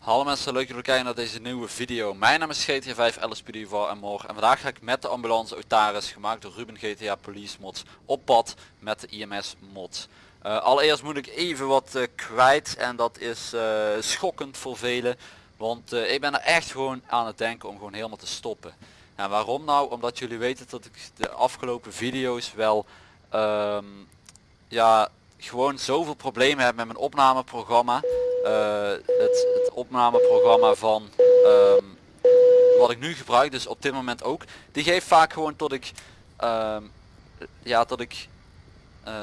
Hallo mensen, leuk dat jullie kijken naar deze nieuwe video. Mijn naam is GTA 5 LSPD voor en morgen en vandaag ga ik met de ambulance Otaris, gemaakt door Ruben GTA Police Mods, op pad met de IMS mod. Uh, allereerst moet ik even wat uh, kwijt en dat is uh, schokkend voor velen, want ik ben er echt gewoon aan het denken om gewoon helemaal te stoppen. En waarom nou? Omdat jullie weten dat ik de afgelopen video's wel um, ja, gewoon zoveel problemen heb met mijn opnameprogramma. Het, het, opnameprogramma van um, wat ik nu gebruik, dus op dit moment ook. Die geeft vaak gewoon tot ik um, ja, tot ik uh,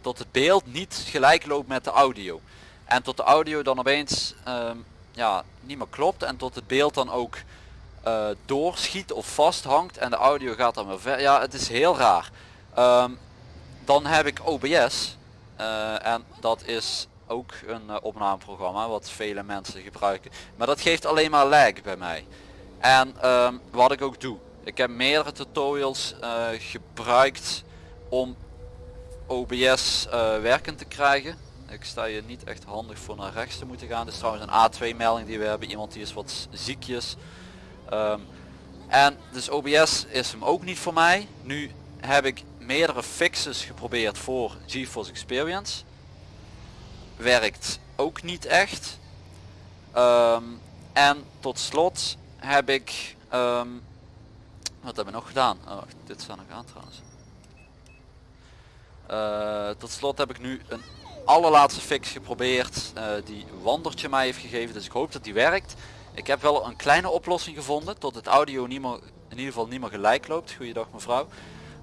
tot het beeld niet gelijk loopt met de audio. En tot de audio dan opeens ja, niet meer klopt en tot het beeld dan ook uh, doorschiet of vasthangt en de audio gaat dan weer ver. Ja, het is heel raar. Um, dan heb ik OBS en dat is ook een uh, opnameprogramma wat vele mensen gebruiken. Maar dat geeft alleen maar lag bij mij. En um, wat ik ook doe. Ik heb meerdere tutorials gebruikt om OBS werkend te krijgen. Ik sta je niet echt handig voor naar rechts te moeten gaan. Dit is trouwens een A2 melding die we hebben. Iemand die is wat ziekjes. Um, en dus OBS is hem ook niet voor mij. Nu heb ik meerdere fixes geprobeerd voor GeForce Experience. Werkt ook niet echt. Um, en tot slot heb ik... Um, wat hebben we nog gedaan? Oh, dit staat nog aan trouwens. Uh, tot slot heb ik nu een allerlaatste fix geprobeerd uh, die Wandertje mij heeft gegeven. Dus ik hoop dat die werkt. Ik heb wel een kleine oplossing gevonden tot het audio niet in ieder geval niet meer gelijk loopt. Goeiedag mevrouw.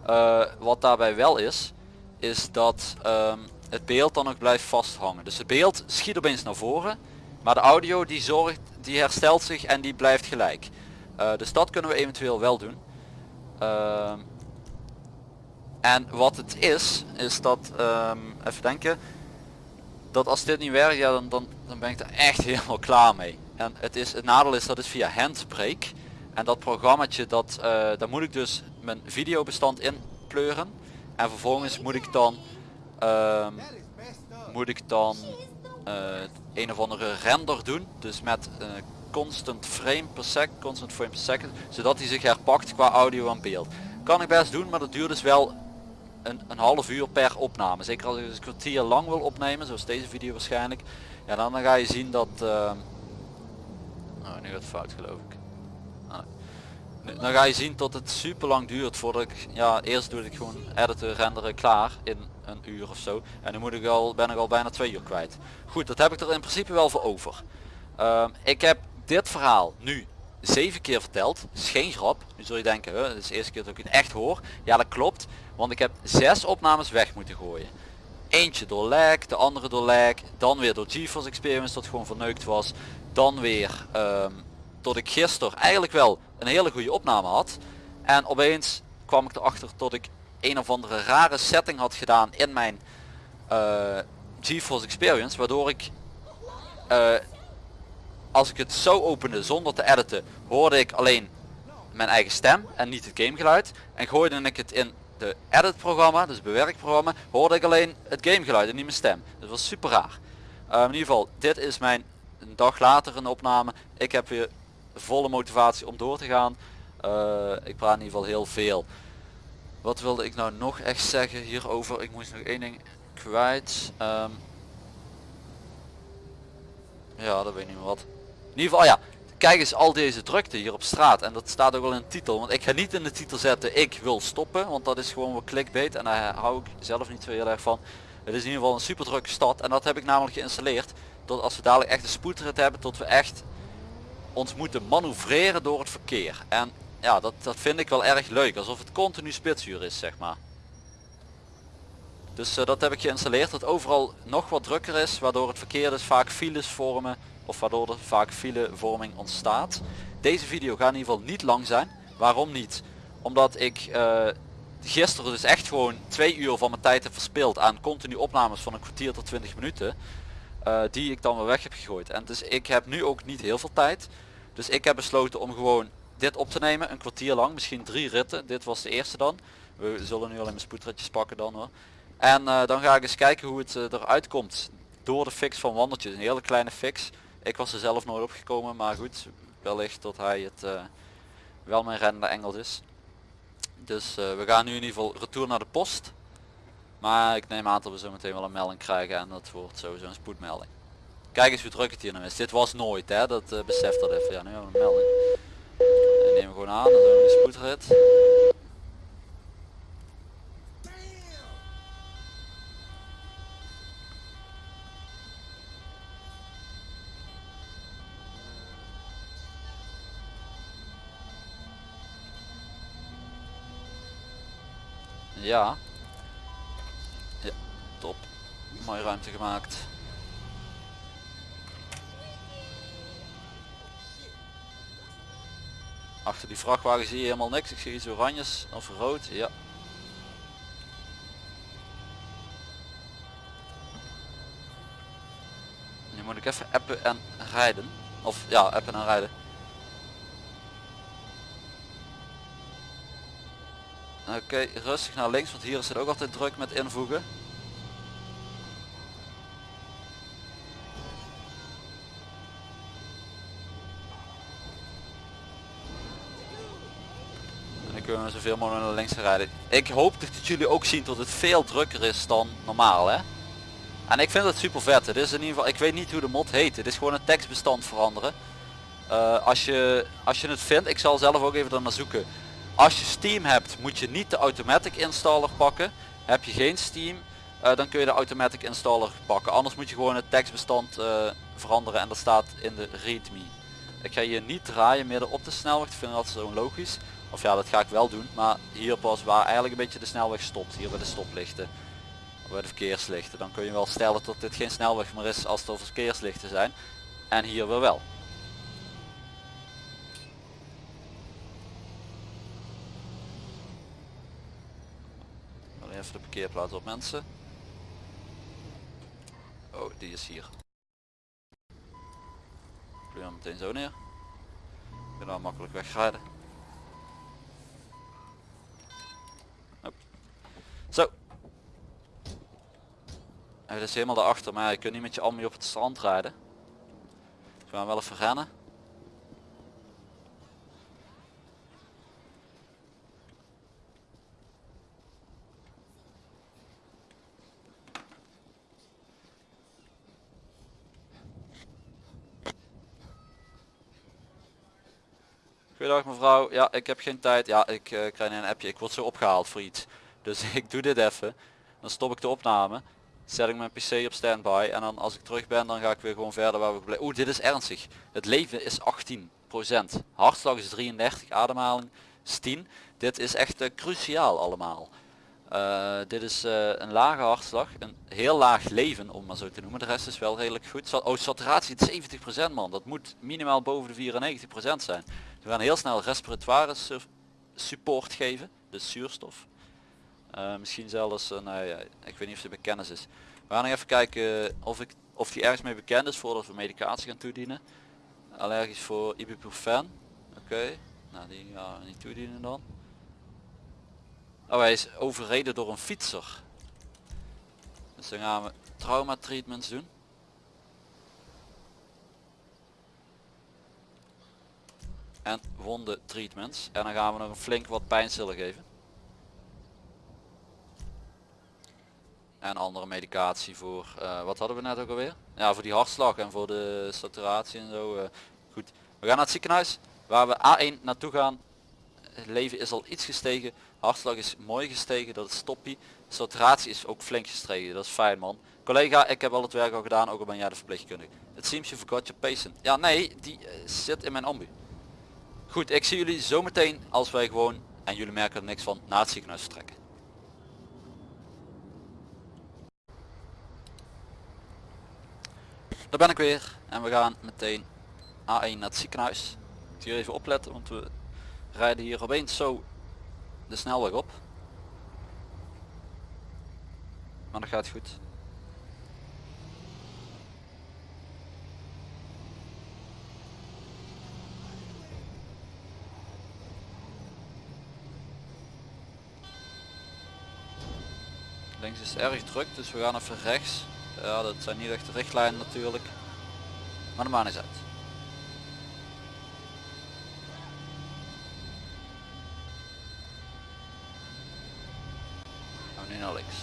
Uh, wat daarbij wel is, is dat um, het beeld dan ook blijft vasthangen. Dus het beeld schiet opeens naar voren, maar de audio die zorgt, die herstelt zich en die blijft gelijk. Uh, dus dat kunnen we eventueel wel doen. Uh, en wat het is, is dat, um, even denken, dat als dit niet werkt, ja, dan, dan, dan ben ik er echt helemaal klaar mee. En het, is, het nadeel is dat het via Handbrake. En dat programmaatje, dat, uh, daar moet ik dus mijn videobestand in pleuren. En vervolgens moet ik dan, uh, moet ik dan uh, een of andere render doen. Dus met uh, constant frame per sec, constant frame per second. Zodat hij zich herpakt qua audio en beeld. Kan ik best doen, maar dat duurt dus wel een, een half uur per opname. Zeker als ik een kwartier lang wil opnemen, zoals deze video waarschijnlijk. Ja, dan, dan ga je zien dat... Uh, oh, nu gaat het fout geloof ik. Ah. Dan ga je zien dat het super lang duurt voordat ik... Ja, eerst doe ik gewoon editen, renderen klaar in een uur of zo. En dan moet ik al, ben ik al bijna twee uur kwijt. Goed, dat heb ik er in principe wel voor over. Uh, ik heb dit verhaal nu zeven keer verteld. is geen grap. Nu zul je denken, hè, is de eerste keer dat ik het echt hoor. Ja, dat klopt. Want ik heb zes opnames weg moeten gooien. Eentje door lag, de andere door lag. Dan weer door GeForce Experience dat gewoon verneukt was. Dan weer um, tot ik gisteren eigenlijk wel een hele goede opname had. En opeens kwam ik erachter dat ik een of andere rare setting had gedaan in mijn uh, GeForce Experience. Waardoor ik uh, als ik het zo opende zonder te editen hoorde ik alleen mijn eigen stem en niet het gamegeluid. En gooide ik het in de edit programma, dus bewerkprogramma, hoorde ik alleen het gamegeluid en niet mijn stem. Dat was super raar. Uh, in ieder geval, dit is mijn dag later een opname. Ik heb weer volle motivatie om door te gaan. Uh, ik praat in ieder geval heel veel. Wat wilde ik nou nog echt zeggen hierover? Ik moest nog één ding kwijt. Um, ja, dat weet niet meer wat. In ieder geval, ja, kijk eens al deze drukte hier op straat. En dat staat ook wel in de titel. Want ik ga niet in de titel zetten, ik wil stoppen. Want dat is gewoon wat clickbait. En daar hou ik zelf niet zo heel erg van. Het is in ieder geval een super drukke stad. En dat heb ik namelijk geïnstalleerd. Tot als we dadelijk echt een spoedrit hebben. Tot we echt ons moeten manoeuvreren door het verkeer. En ja, dat, dat vind ik wel erg leuk. Alsof het continu spitsuur is, zeg maar. Dus uh, dat heb ik geïnstalleerd. Dat overal nog wat drukker is. Waardoor het verkeer dus vaak files vormen of waardoor er vaak filevorming ontstaat. Deze video gaat in ieder geval niet lang zijn. Waarom niet? Omdat ik uh, gisteren dus echt gewoon twee uur van mijn tijd heb verspild aan continu opnames van een kwartier tot 20 minuten. Uh, die ik dan weer weg heb gegooid. En dus ik heb nu ook niet heel veel tijd. Dus ik heb besloten om gewoon dit op te nemen. Een kwartier lang. Misschien drie ritten. Dit was de eerste dan. We zullen nu alleen mijn spoedritjes pakken dan hoor. En uh, dan ga ik eens kijken hoe het eruit komt. Door de fix van wandeltjes. Een hele kleine fix Ik was er zelf nooit opgekomen, maar goed, wellicht dat hij het eh, wel mijn rennende Engels is. Dus eh, we gaan nu in ieder geval retour naar de post. Maar ik neem aan dat we zo meteen wel een melding krijgen en dat wordt sowieso een spoedmelding. Kijk eens hoe druk het hier nou is. Dit was nooit hè, dat beseft dat even. Ja, nu hebben we een melding. En we gewoon aan, dan doen we een spoedrit. Ja. Ja, top. Mooie ruimte gemaakt. Achter die vrachtwagen zie je helemaal niks. Ik zie iets oranjes of rood. Ja. Nu moet ik even appen en rijden. Of ja, appen en rijden. Oké, rustig naar links, want hier is het ook altijd druk met invoegen. We zoveel mogelijk naar links rijden. Ik hoop dat jullie ook zien dat het veel drukker is dan normaal hè. En ik vind het super vet. Het is in ieder geval, ik weet niet hoe de mod heet. Het is gewoon een tekstbestand veranderen. Uh, als, je, als je het vindt, ik zal zelf ook even naar zoeken als je Steam hebt moet je niet de automatic installer pakken. Heb je geen Steam uh, dan kun je de automatic installer pakken. Anders moet je gewoon het tekstbestand uh, veranderen en dat staat in de readme. Ik ga hier niet draaien midden op de snelweg. Ik vind dat zo logisch. Of ja dat ga ik wel doen. Maar hier pas waar eigenlijk een beetje de snelweg stopt. Hier bij de stoplichten. Bij de verkeerslichten. Dan kun je wel stellen dat dit geen snelweg meer is als er verkeerslichten zijn. En hier weer wel. even de parkeerplaats op mensen. Oh, die is hier. Ik hem meteen zo neer. Ik kan nou makkelijk wegrijden. Zo. Hij is helemaal daarachter, maar je kunt niet met je ambi op het strand rijden. Dus we gaan wel even rennen. Goedendag mevrouw, ja ik heb geen tijd. Ja ik uh, krijg een appje, ik word zo opgehaald voor iets. Dus ik doe dit even. Dan stop ik de opname. Zet ik mijn pc op standby. En dan als ik terug ben dan ga ik weer gewoon verder waar we gebleven. Oeh dit is ernstig. Het leven is 18%. Hartslag is 33, ademhaling is 10. Dit is echt uh, cruciaal allemaal. Uh, dit is uh, een lage hartslag, een heel laag leven om maar zo te noemen. De rest is wel redelijk goed. Oh, saturatie 70% man. Dat moet minimaal boven de 94% zijn. We gaan heel snel respiratoire support geven, dus zuurstof. Uh, misschien zelfs, uh, nou ja, ik weet niet of die bekend is. We gaan even kijken of, ik, of die ergens mee bekend is voordat we medicatie gaan toedienen. Allergisch voor ibuprofen. Oké, nou die gaan we niet toedienen dan. Oh hij is overreden door een fietser. Dus dan gaan we trauma treatments doen. en wonden treatments. En dan gaan we nog een flink wat pijnstiller geven. En andere medicatie voor, uh, wat hadden we net ook alweer? Ja, voor die hartslag en voor de saturatie en zo. Uh, goed, we gaan naar het ziekenhuis waar we A1 naartoe gaan. Het leven is al iets gestegen. Hartslag is mooi gestegen, dat is toppie. Saturatie is ook flink gestegen, dat is fijn man. Collega, ik heb al het werk al gedaan, ook al ben jij de verpleegkundige. Het seems you forgot your patient. Ja nee, die uh, zit in mijn ambu. Goed, ik zie jullie zometeen als wij gewoon, en jullie merken er niks van, naar het ziekenhuis vertrekken. Daar ben ik weer en we gaan meteen A1 naar het ziekenhuis. Ik hier even opletten, want we rijden hier opeens zo de snelweg op. Maar dat gaat goed. Links is erg druk, dus we gaan even rechts. Ja, dat zijn niet echt de richtlijnen natuurlijk. Maar de maan is uit. Oh, nu naar links.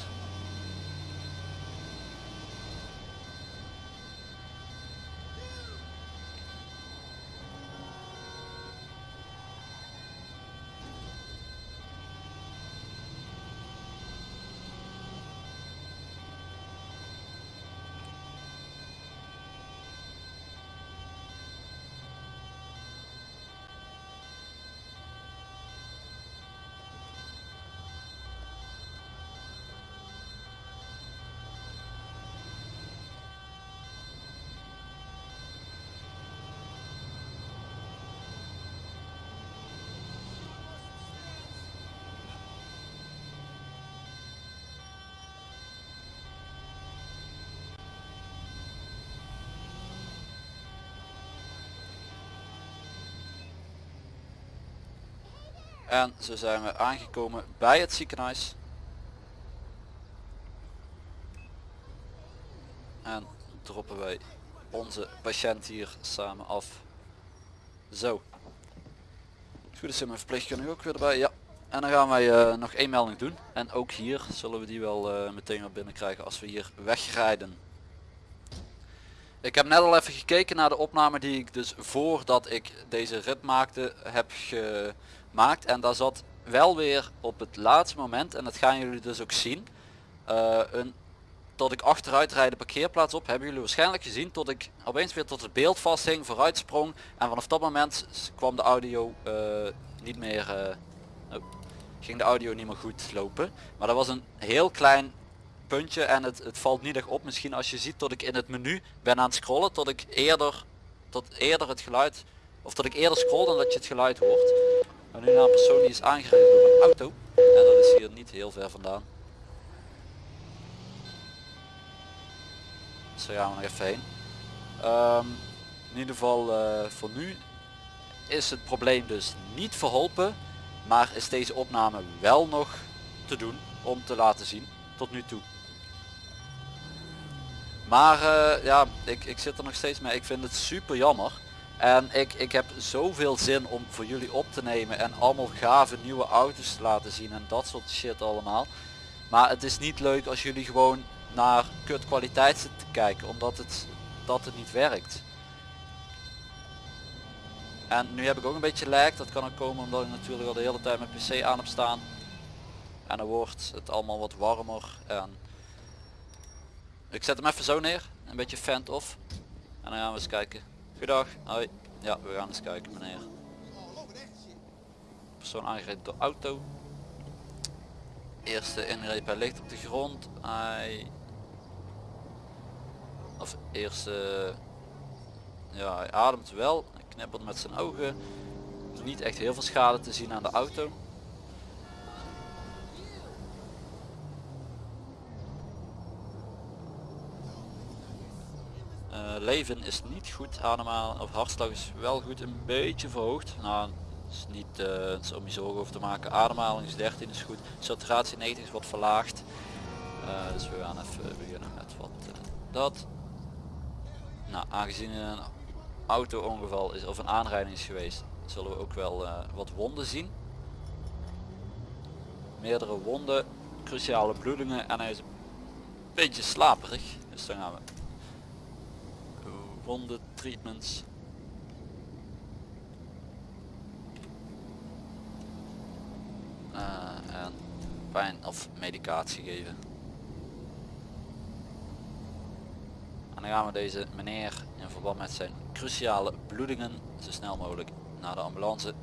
En zo zijn we aangekomen bij het ziekenhuis. En droppen wij onze patiënt hier samen af. Zo. Goed is mijn verpleegkundige ook weer erbij. Ja. En dan gaan wij eh, nog één melding doen. En ook hier zullen we die wel eh, meteen weer binnenkrijgen als we hier wegrijden. Ik heb net al even gekeken naar de opname die ik dus voordat ik deze rit maakte heb gemaakt. En daar zat wel weer op het laatste moment, en dat gaan jullie dus ook zien, uh, een, tot ik achteruit rijd de parkeerplaats op, hebben jullie waarschijnlijk gezien, tot ik opeens weer tot het beeld vasthing, vooruit sprong. En vanaf dat moment kwam de audio uh, niet meer, uh, oh, ging de audio niet meer goed lopen. Maar dat was een heel klein puntje en het, het valt niet echt op. Misschien als je ziet dat ik in het menu ben aan het scrollen tot ik eerder, tot eerder het geluid, of dat ik eerder scroll dan dat je het geluid hoort. Nu naar een persoon die is aangereden door een auto. En dat is hier niet heel ver vandaan. Dus daar gaan we nog even heen. Um, in ieder geval uh, voor nu is het probleem dus niet verholpen. Maar is deze opname wel nog te doen om te laten zien tot nu toe. Maar uh, ja, ik, ik zit er nog steeds mee. Ik vind het super jammer. En ik, ik heb zoveel zin om voor jullie op te nemen en allemaal gave nieuwe auto's te laten zien en dat soort shit allemaal. Maar het is niet leuk als jullie gewoon naar kut kwaliteit zitten te kijken, omdat het, dat het niet werkt. En nu heb ik ook een beetje lag, dat kan ook komen omdat ik natuurlijk al de hele tijd mijn pc aan heb staan. En dan wordt het allemaal wat warmer en ik zet hem even zo neer, een beetje vent off. En dan gaan we eens kijken. Goedendag, hoi. Ja, we gaan eens kijken meneer. Persoon aangereden door auto. Eerste ingreep, hij ligt op de grond. Hij... Of eerste... Ja, hij ademt wel. Hij knippert met zijn ogen. Niet echt heel veel schade te zien aan de auto. Leven is niet goed ademhalen of hartslag is wel goed een beetje verhoogd. Nou is niet uh, om je zorgen over te maken. Ademhaling is 13 is goed. Saturatie 90 is wat verlaagd. Uh, dus we gaan even beginnen met wat uh, dat. Nou aangezien een auto ongeval is of een aanrijding is geweest zullen we ook wel wat wonden zien. Meerdere wonden cruciale bloedingen en hij is een beetje slaperig. Dus dan gaan we wonden treatments. Uh, en pijn of medicatie geven. En dan gaan we deze meneer in verband met zijn cruciale bloedingen zo snel mogelijk naar de ambulance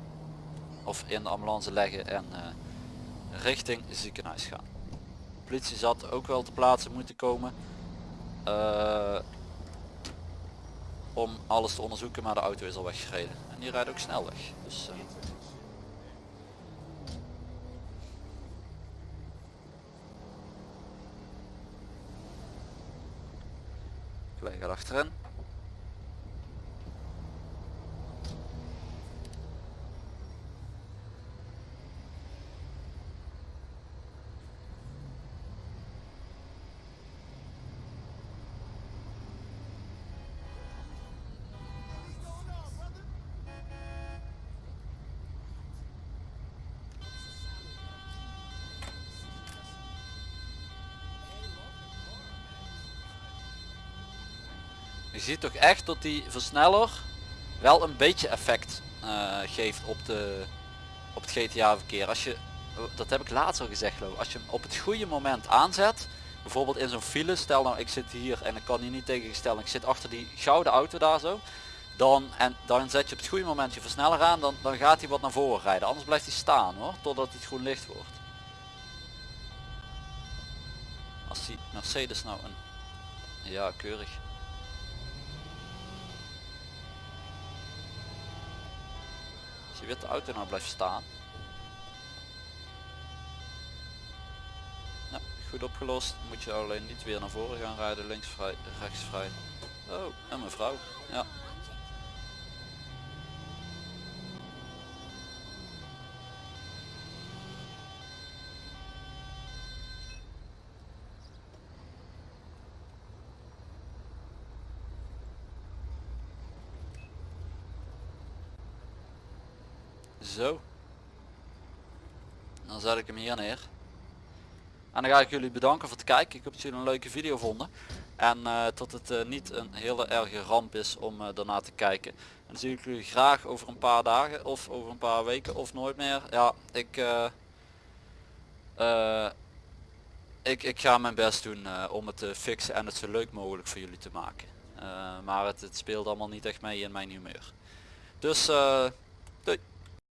of in de ambulance leggen en uh, richting ziekenhuis gaan. De politie zat ook wel te plaatsen moeten komen. Uh, om alles te onderzoeken, maar de auto is al weggereden. En die rijdt ook snel weg. Dus, uh... gaat achterin. Ziet toch echt dat die versneller wel een beetje effect uh, geeft op, de, op het GTA verkeer. Als je, dat heb ik laatst al gezegd geloof als je hem op het goede moment aanzet, bijvoorbeeld in zo'n file, stel nou ik zit hier en ik kan hier niet tegengesteld, ik zit achter die gouden auto daar zo, dan, en dan zet je op het goede moment je versneller aan, dan, dan gaat hij wat naar voren rijden. Anders blijft hij staan hoor, totdat het groen licht wordt. Als die Mercedes nou een... Ja, keurig. Als je witte auto nou blijft staan. Nou, goed opgelost. Moet je alleen niet weer naar voren gaan rijden. Links vrij, rechts vrij. Oh, en mevrouw. Ja, Zo. Dan zet ik hem hier neer. En dan ga ik jullie bedanken voor het kijken. Ik hoop dat jullie een leuke video vonden. En tot het uh, niet een hele erge ramp is om uh, daarna te kijken. En dan zie ik jullie graag over een paar dagen of over een paar weken of nooit meer. Ja, ik, ik, ik ga mijn best doen om het te fixen en het zo leuk mogelijk voor jullie te maken. maar het, het speelt allemaal niet echt mee in mijn humeur. Dus